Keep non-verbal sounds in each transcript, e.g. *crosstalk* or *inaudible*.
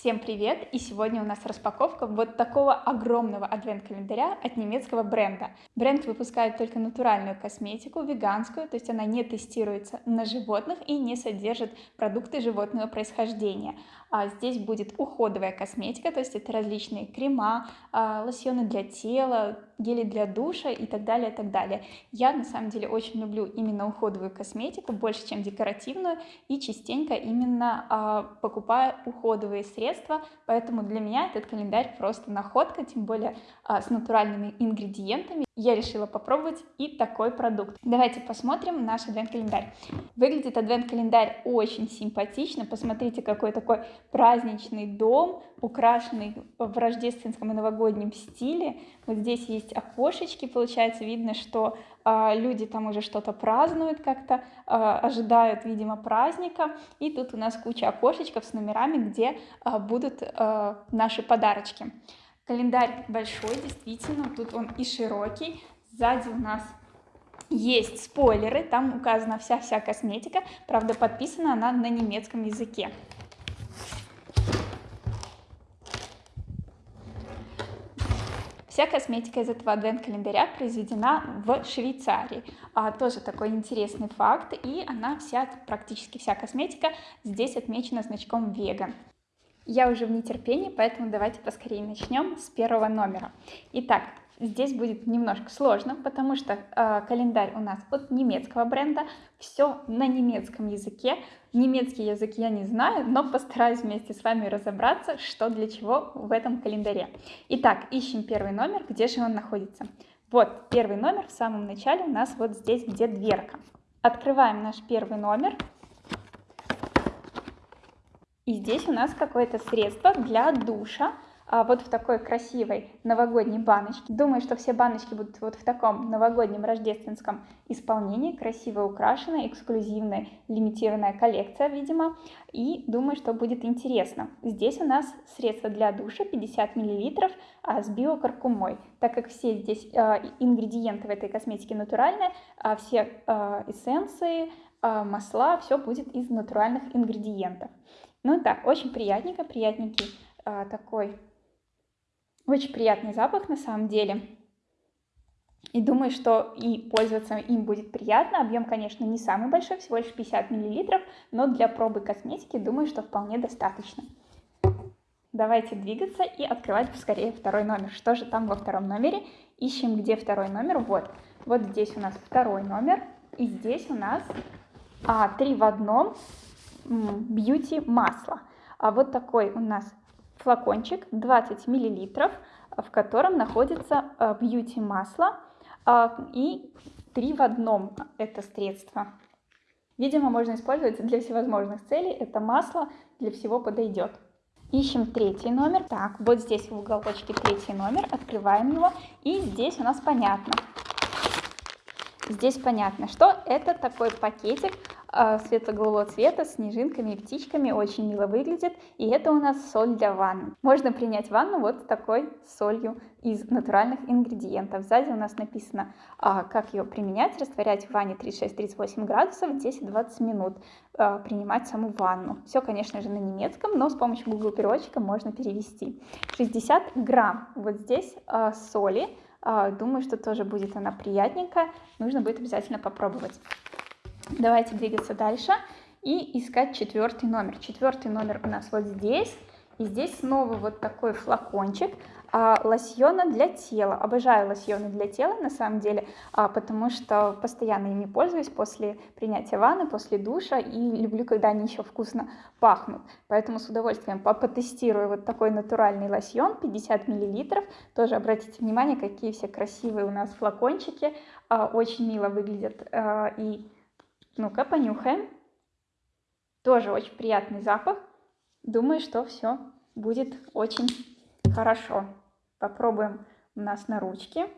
Всем привет! И сегодня у нас распаковка вот такого огромного адвент-календаря от немецкого бренда. Бренд выпускает только натуральную косметику, веганскую, то есть она не тестируется на животных и не содержит продукты животного происхождения. А здесь будет уходовая косметика, то есть это различные крема, а, лосьоны для тела, гели для душа и так далее, и так далее. Я на самом деле очень люблю именно уходовую косметику, больше, чем декоративную, и частенько именно а, покупаю уходовые средства, поэтому для меня этот календарь просто находка, тем более а, с натуральными ингредиентами. Я решила попробовать и такой продукт. Давайте посмотрим наш адвент-календарь. Выглядит адвент-календарь очень симпатично. Посмотрите, какой такой праздничный дом, украшенный в рождественском и новогоднем стиле. Вот здесь есть окошечки, получается, видно, что э, люди там уже что-то празднуют как-то, э, ожидают, видимо, праздника. И тут у нас куча окошечков с номерами, где э, будут э, наши подарочки. Календарь большой, действительно, тут он и широкий. Сзади у нас есть спойлеры, там указана вся-вся косметика, правда подписана она на немецком языке. Вся косметика из этого адвент-календаря произведена в Швейцарии. А, тоже такой интересный факт. И она вся, практически вся косметика здесь отмечена значком веган. Я уже в нетерпении, поэтому давайте поскорее начнем с первого номера. Итак, здесь будет немножко сложно, потому что э, календарь у нас от немецкого бренда, все на немецком языке. Немецкий язык я не знаю, но постараюсь вместе с вами разобраться, что для чего в этом календаре. Итак, ищем первый номер, где же он находится. Вот первый номер в самом начале у нас вот здесь, где дверка. Открываем наш первый номер. И здесь у нас какое-то средство для душа, а, вот в такой красивой новогодней баночке. Думаю, что все баночки будут вот в таком новогоднем рождественском исполнении, красиво украшенная, эксклюзивная, лимитированная коллекция, видимо, и думаю, что будет интересно. Здесь у нас средство для душа 50 мл а, с биокаркумой, так как все здесь а, ингредиенты в этой косметике натуральные, все эссенции, масла, все будет из натуральных ингредиентов. Ну так, очень приятненько, приятненький такой очень приятный запах на самом деле. И думаю, что и пользоваться им будет приятно. Объем, конечно, не самый большой, всего лишь 50 мл, но для пробы косметики думаю, что вполне достаточно. Давайте двигаться и открывать скорее второй номер. Что же там во втором номере? Ищем, где второй номер. Вот, вот здесь у нас второй номер. И здесь у нас а, три в одном бьюти масло. А вот такой у нас флакончик 20 мл, в котором находится э, бьюти масло а, и три в одном это средство. Видимо, можно использовать для всевозможных целей. Это масло для всего подойдет. Ищем третий номер. Так, вот здесь в уголочке третий номер. Открываем его. И здесь у нас понятно. Здесь понятно, что это такой пакетик светло-голубого цвета снежинками и птичками, очень мило выглядит. И это у нас соль для ванны. Можно принять ванну вот такой солью из натуральных ингредиентов. Сзади у нас написано, а, как ее применять, растворять в ванне 36-38 градусов 10-20 минут, а, принимать саму ванну. Все, конечно же, на немецком, но с помощью Google переводчика можно перевести. 60 грамм вот здесь соли. Думаю, что тоже будет она приятненькая. Нужно будет обязательно попробовать. Давайте двигаться дальше и искать четвертый номер. Четвертый номер у нас вот здесь. И здесь снова вот такой флакончик а, лосьона для тела. Обожаю лосьоны для тела на самом деле, а, потому что постоянно ими пользуюсь после принятия ванны, после душа и люблю, когда они еще вкусно пахнут. Поэтому с удовольствием потестирую вот такой натуральный лосьон 50 мл. Тоже обратите внимание, какие все красивые у нас флакончики, а, очень мило выглядят а, и ну-ка, понюхаем. Тоже очень приятный запах. Думаю, что все будет очень хорошо. Попробуем у нас на ручке.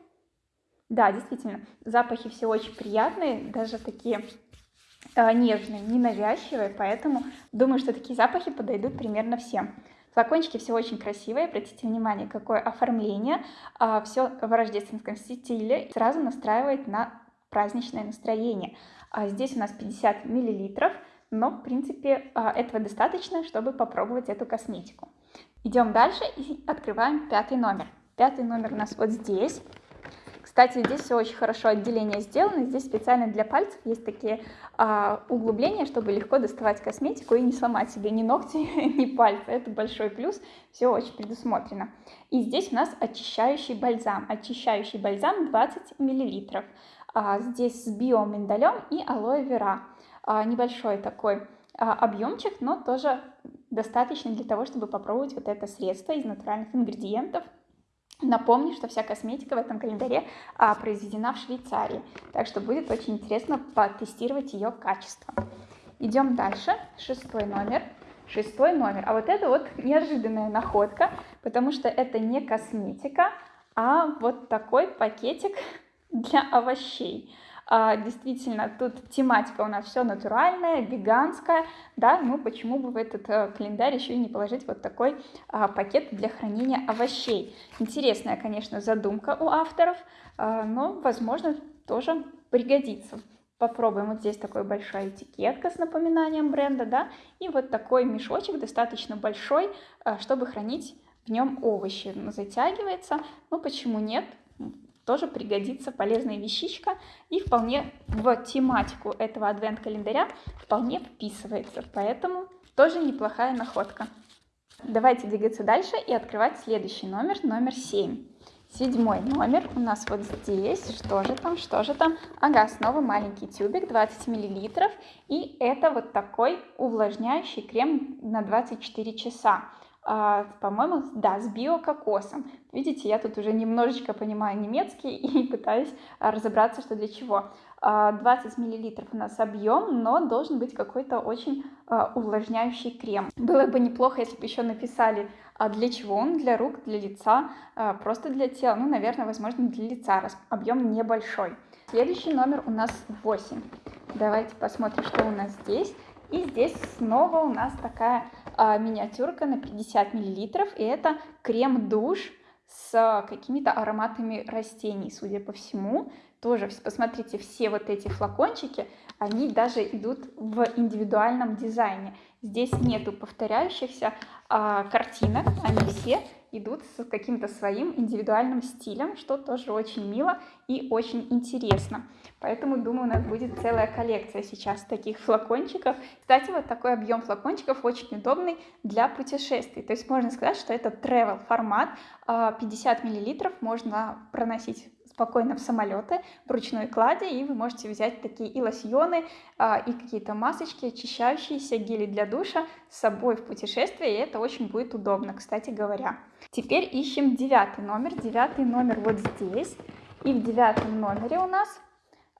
Да, действительно, запахи все очень приятные, даже такие э, нежные, ненавязчивые, поэтому думаю, что такие запахи подойдут примерно всем. Флакончики все очень красивые, обратите внимание, какое оформление, э, а, все в рождественском стиле, сразу настраивает на праздничное настроение. А здесь у нас 50 миллилитров, но в принципе а, этого достаточно, чтобы попробовать эту косметику. Идем дальше и открываем пятый номер. Пятый номер у нас вот здесь. Кстати, здесь все очень хорошо отделение сделано. Здесь специально для пальцев есть такие а, углубления, чтобы легко доставать косметику и не сломать себе ни ногти, *laughs* ни пальцы. Это большой плюс. Все очень предусмотрено. И здесь у нас очищающий бальзам. Очищающий бальзам 20 мл. А, здесь с биоминдалем и алоэ вера. А, небольшой такой а, объемчик, но тоже достаточно для того, чтобы попробовать вот это средство из натуральных ингредиентов. Напомню, что вся косметика в этом календаре а, произведена в Швейцарии, так что будет очень интересно потестировать ее качество. Идем дальше, шестой номер. Шестой номер. А вот это вот неожиданная находка, потому что это не косметика, а вот такой пакетик для овощей. А, действительно, тут тематика у нас все натуральная, веганская, да, ну почему бы в этот а, календарь еще и не положить вот такой а, пакет для хранения овощей. Интересная, конечно, задумка у авторов, а, но, возможно, тоже пригодится. Попробуем. Вот здесь такой большая этикетка с напоминанием бренда, да, и вот такой мешочек достаточно большой, а, чтобы хранить в нем овощи. Затягивается, ну почему нет? Тоже пригодится полезная вещичка и вполне в тематику этого адвент-календаря вполне вписывается, поэтому тоже неплохая находка. Давайте двигаться дальше и открывать следующий номер, номер 7. Седьмой номер у нас вот здесь. Что же там, что же там? Ага, снова маленький тюбик, 20 мл. И это вот такой увлажняющий крем на 24 часа. А, по-моему, да, с биококосом. Видите, я тут уже немножечко понимаю немецкий *laughs* и пытаюсь а, разобраться, что для чего. 20 а, мл у нас объем, но должен быть какой-то очень увлажняющий крем. Было бы неплохо, если бы еще написали, для чего он, для рук, для лица, просто для тела. Ну, наверное, возможно, для лица, раз объем небольшой. Следующий номер у нас 8. Давайте посмотрим, что у нас здесь. И здесь снова у нас такая миниатюрка на 50 миллилитров, и это крем-душ с какими-то ароматами растений, судя по всему. Тоже, посмотрите, все вот эти флакончики, они даже идут в индивидуальном дизайне. Здесь нету повторяющихся а, картинок, они все идут с каким-то своим индивидуальным стилем, что тоже очень мило и очень интересно. Поэтому, думаю, у нас будет целая коллекция сейчас таких флакончиков. Кстати, вот такой объем флакончиков очень удобный для путешествий. То есть можно сказать, что это travel формат. 50 а, миллилитров можно проносить спокойно в самолеты в ручной кладе, и вы можете взять такие и лосьоны, а, и какие-то масочки, очищающиеся, гели для душа с собой в путешествие, и это очень будет удобно, кстати говоря. Теперь ищем девятый номер. Девятый номер вот здесь. И в девятом номере у нас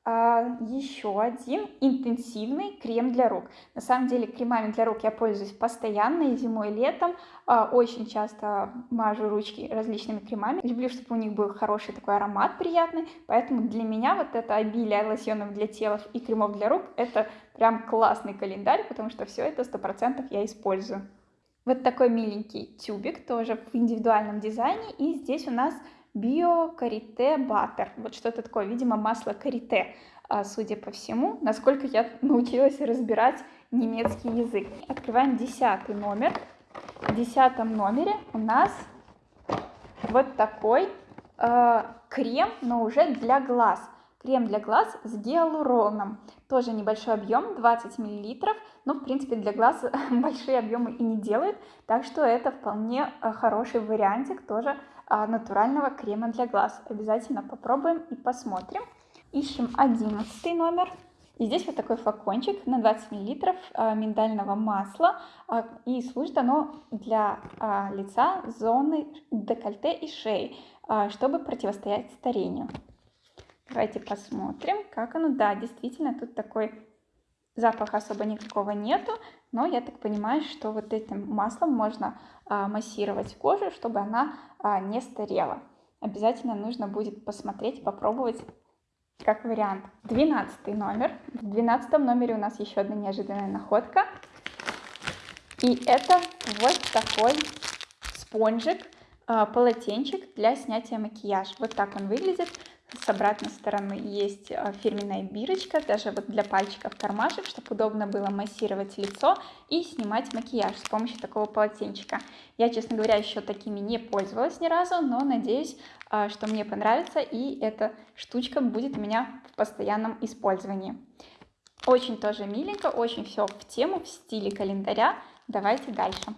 а, еще один интенсивный крем для рук. На самом деле кремами для рук я пользуюсь постоянно и зимой, и летом. А, очень часто мажу ручки различными кремами. Люблю, чтобы у них был хороший такой аромат приятный. Поэтому для меня вот это обилие лосьонов для тела и кремов для рук это прям классный календарь, потому что все это 100% я использую. Вот такой миленький тюбик тоже в индивидуальном дизайне. И здесь у нас био-карите баттер. Вот что-то такое, видимо, масло карите, а, судя по всему, насколько я научилась разбирать немецкий язык. Открываем десятый номер. В десятом номере у нас вот такой э, крем, но уже для глаз. Крем для глаз с гиалуроном. Тоже небольшой объем, 20 мл, но в принципе для глаз *laughs* большие объемы и не делает, так что это вполне э, хороший вариантик тоже а, натурального крема для глаз. Обязательно попробуем и посмотрим. Ищем 11 номер. И здесь вот такой флакончик на 20 мл а, миндального масла. А, и служит оно для лица, зоны декольте и шеи, чтобы противостоять старению. Давайте посмотрим, как оно. Да, действительно, тут такой запаха особо никакого нету, но я так понимаю, что вот этим маслом можно а, массировать кожу, чтобы она а, не старела. Обязательно нужно будет посмотреть, попробовать как вариант. Двенадцатый номер. В двенадцатом номере у нас еще одна неожиданная находка. И это вот такой спонжик, полотенчик для снятия макияжа. Вот так он выглядит с обратной стороны есть э, фирменная бирочка, даже вот для пальчиков кармашек, чтобы удобно было массировать лицо и снимать макияж с помощью такого полотенчика. Я, честно говоря, еще такими не пользовалась ни разу, но надеюсь, э, что мне понравится и эта штучка будет у меня в постоянном использовании. Очень тоже миленько, очень все в тему, в стиле календаря. Давайте дальше.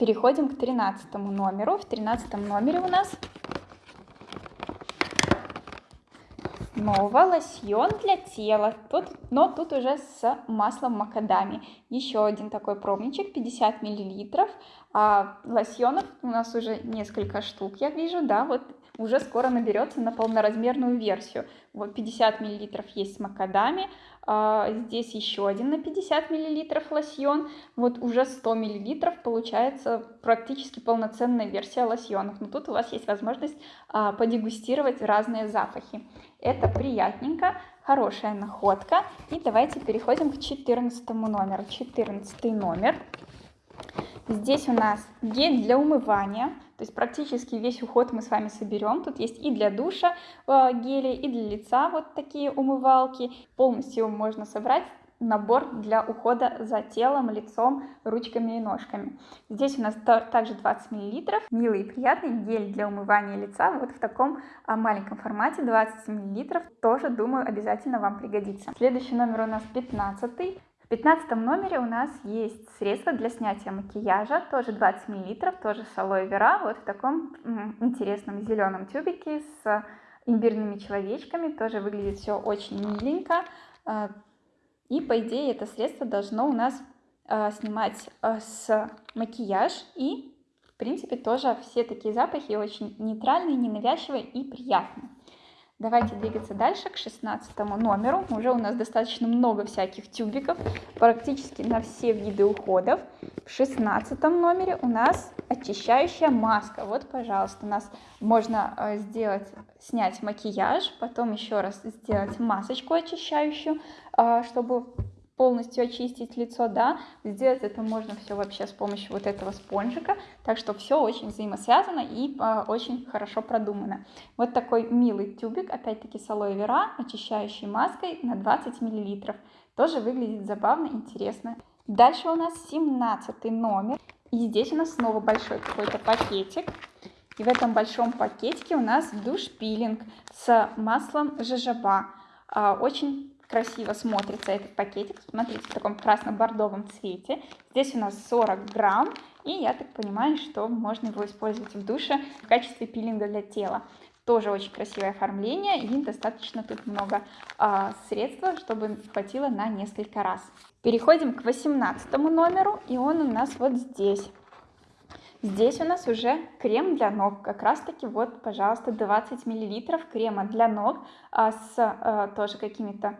Переходим к 13 номеру. В 13 номере у нас снова лосьон для тела, тут, но тут уже с маслом макадами. Еще один такой пробничек, 50 миллилитров. А лосьонов у нас уже несколько штук, я вижу, да, вот уже скоро наберется на полноразмерную версию. Вот 50 миллилитров есть с макадами, здесь еще один на 50 миллилитров лосьон, вот уже 100 миллилитров получается практически полноценная версия лосьонов. Но тут у вас есть возможность а, подегустировать разные запахи. Это приятненько, хорошая находка. И давайте переходим к 14 номеру. 14 номер. Здесь у нас гель для умывания, то есть практически весь уход мы с вами соберем. Тут есть и для душа э, гели, и для лица вот такие умывалки. Полностью можно собрать набор для ухода за телом, лицом, ручками и ножками. Здесь у нас также 20 мл, милый и приятный гель для умывания лица, вот в таком а, маленьком формате, 20 мл, тоже, думаю, обязательно вам пригодится. Следующий номер у нас 15 в 15 номере у нас есть средство для снятия макияжа, тоже 20 мл, тоже с алоэ вера, вот в таком интересном зеленом тюбике с имбирными человечками, тоже выглядит все очень миленько, а, и по идее это средство должно у нас э, снимать э, с макияж и в принципе тоже все такие запахи очень нейтральные, ненавязчивые и приятные. Давайте двигаться дальше к 16 номеру. Уже у нас достаточно много всяких тюбиков, практически на все виды уходов. В 16 номере у нас очищающая маска. Вот, пожалуйста, у нас можно э, сделать, снять макияж, потом еще раз сделать масочку очищающую, э, чтобы полностью очистить лицо, да, сделать это можно все вообще с помощью вот этого спонжика, так что все очень взаимосвязано и э, очень хорошо продумано. Вот такой милый тюбик, опять-таки с алоэ вера, очищающей маской на 20 мл. Тоже выглядит забавно, интересно. Дальше у нас 17 номер, и здесь у нас снова большой какой-то пакетик. И в этом большом пакетике у нас душ-пилинг с маслом жожоба. А, очень красиво смотрится этот пакетик. Смотрите, в таком красно-бордовом цвете. Здесь у нас 40 грамм. И я так понимаю, что можно его использовать в душе в качестве пилинга для тела. Тоже очень красивое оформление и достаточно тут много э, средства, чтобы хватило на несколько раз. Переходим к 18 номеру, и он у нас вот здесь. Здесь у нас уже крем для ног, как раз таки вот, пожалуйста, 20 миллилитров крема для ног а, с а, тоже какими-то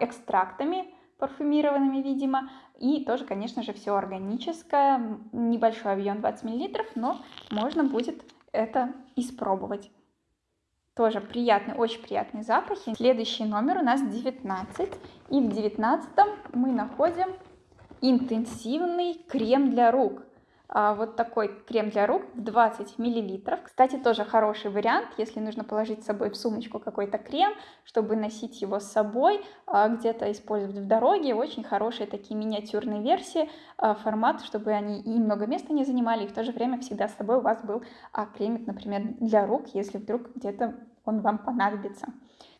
экстрактами парфюмированными, видимо, и тоже, конечно же, все органическое, небольшой объем 20 мл, но можно будет это испробовать. Тоже приятный, очень приятные запахи. Следующий номер у нас 19, и в 19 мы находим интенсивный крем для рук. А, вот такой крем для рук в 20 миллилитров. Кстати, тоже хороший вариант, если нужно положить с собой в сумочку какой-то крем, чтобы носить его с собой, а, где-то использовать в дороге. Очень хорошие такие миниатюрные версии, а, формат, чтобы они и много места не занимали, и в то же время всегда с собой у вас был кремик, например, для рук, если вдруг где-то он вам понадобится.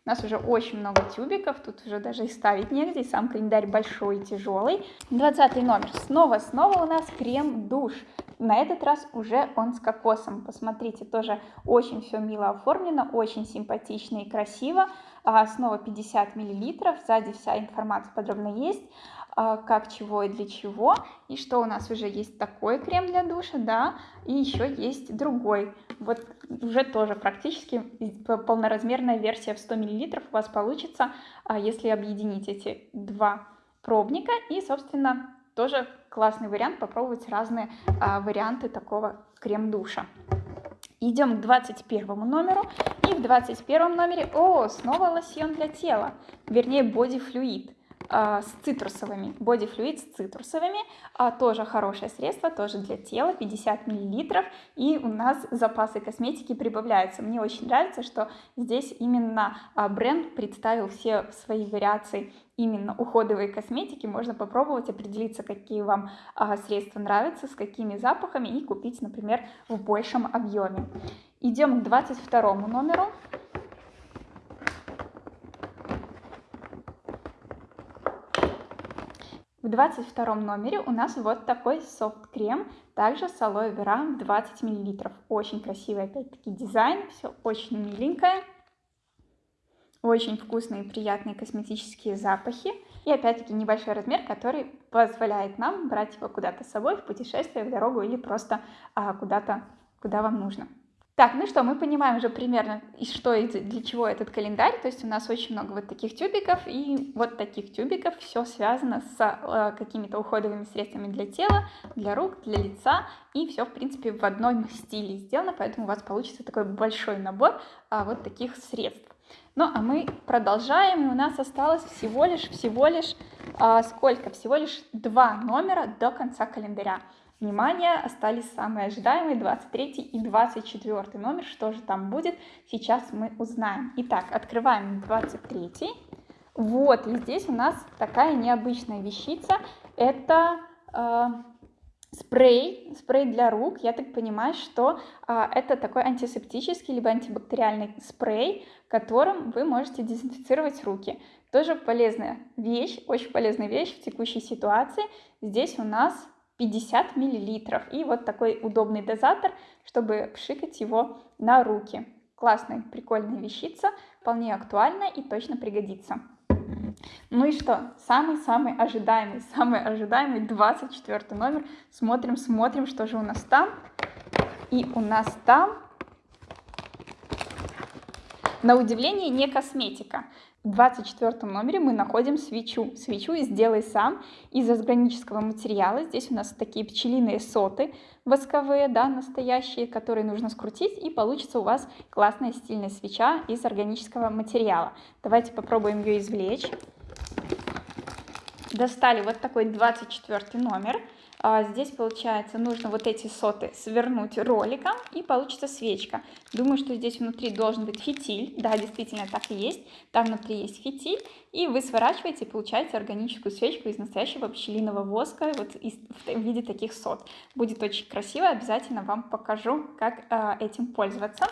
У нас уже очень много тюбиков, тут уже даже и ставить негде, и сам календарь большой и тяжелый. 20 номер. Снова-снова у нас крем-душ. На этот раз уже он с кокосом. Посмотрите, тоже очень все мило оформлено, очень симпатично и красиво. А, снова 50 миллилитров, сзади вся информация подробно есть. А, как, чего и для чего. И что у нас уже есть такой крем для душа, да, и еще есть другой. Вот уже тоже практически полноразмерная версия в 100 мл у вас получится, а, если объединить эти два пробника. И, собственно, тоже классный вариант попробовать разные а, варианты такого крем-душа. Идем к 21 номеру. И в 21 номере, о, снова лосьон для тела, вернее, боди флюид. а, с цитрусовыми, Body Fluid с цитрусовыми, а, тоже хорошее средство, тоже для тела, 50 мл, и у нас запасы косметики прибавляются. Мне очень нравится, что здесь именно а, бренд представил все свои вариации именно уходовой косметики, можно попробовать определиться, какие вам а, средства нравятся, с какими запахами и купить, например, в большем объеме. Идем к 22 номеру. В 22 номере у нас вот такой софт-крем, также с алоэ вера 20 мл. Очень красивый опять-таки дизайн, все очень миленькое. Очень вкусные и приятные косметические запахи. И опять-таки небольшой размер, который позволяет нам брать его куда-то с собой в путешествие, в дорогу или просто а, куда-то, куда вам нужно. Так, ну что, мы понимаем уже примерно, и что и для чего этот календарь. То есть у нас очень много вот таких тюбиков, и вот таких тюбиков все связано с э, какими-то уходовыми средствами для тела, для рук, для лица, и все, в принципе, в одном стиле сделано, поэтому у вас получится такой большой набор э, вот таких средств. Ну, а мы продолжаем, и у нас осталось всего лишь, всего лишь, э, сколько? Всего лишь два номера до конца календаря. Внимание, остались самые ожидаемые 23 и 24 номер. Что же там будет, сейчас мы узнаем. Итак, открываем 23. Вот, и здесь у нас такая необычная вещица. Это э, спрей, спрей для рук. Я так понимаю, что э, это такой антисептический либо антибактериальный спрей, которым вы можете дезинфицировать руки. Тоже полезная вещь, очень полезная вещь в текущей ситуации. Здесь у нас 50 миллилитров. И вот такой удобный дозатор, чтобы пшикать его на руки. Классная, прикольная вещица, вполне актуальна и точно пригодится. Ну и что? Самый-самый ожидаемый, самый ожидаемый 24 номер. Смотрим, смотрим, что же у нас там. И у нас там, на удивление, не косметика. В 24 номере мы находим свечу. Свечу сделай сам из органического материала. Здесь у нас такие пчелиные соты восковые, да, настоящие, которые нужно скрутить, и получится у вас классная стильная свеча из органического материала. Давайте попробуем ее извлечь. Достали вот такой 24 номер. А здесь, получается, нужно вот эти соты свернуть роликом, и получится свечка. Думаю, что здесь внутри должен быть фитиль. Да, действительно, так и есть. Там внутри есть фитиль. И вы сворачиваете и получаете органическую свечку из настоящего пчелиного воска вот из, в виде таких сот. Будет очень красиво. Обязательно вам покажу, как э, этим пользоваться.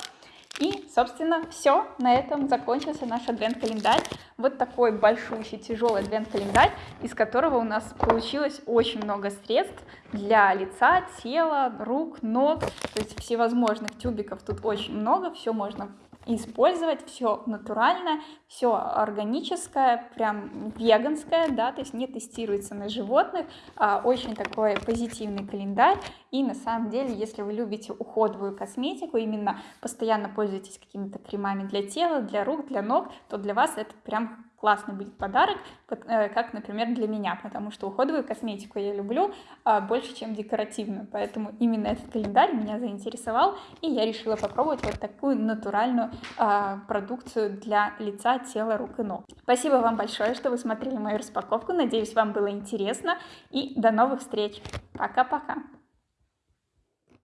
И, собственно, все. На этом закончился наш адвент-календарь. Вот такой большущий, тяжелый адвент-календарь, из которого у нас получилось очень много средств для лица, тела, рук, ног. То есть всевозможных тюбиков тут очень много. Все можно использовать, все натуральное, все органическое, прям веганское, да, то есть не тестируется на животных, а очень такой позитивный календарь. И на самом деле, если вы любите уходовую косметику, именно постоянно пользуетесь какими-то кремами для тела, для рук, для ног, то для вас это прям классный будет подарок, э, как, например, для меня, потому что уходовую косметику я люблю а, больше, чем декоративную, поэтому именно этот календарь меня заинтересовал, и я решила попробовать вот такую натуральную а, продукцию для лица, тела, рук и ног. Спасибо вам большое, что вы смотрели мою распаковку, надеюсь, вам было интересно, и до новых встреч. Пока-пока!